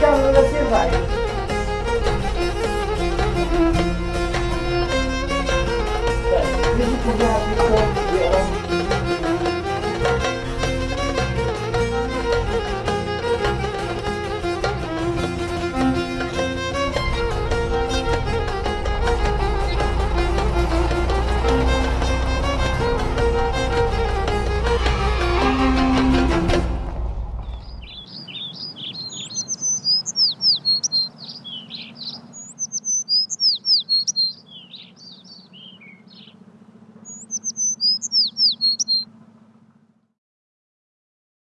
cavolo da se vai? Cioè, io dico che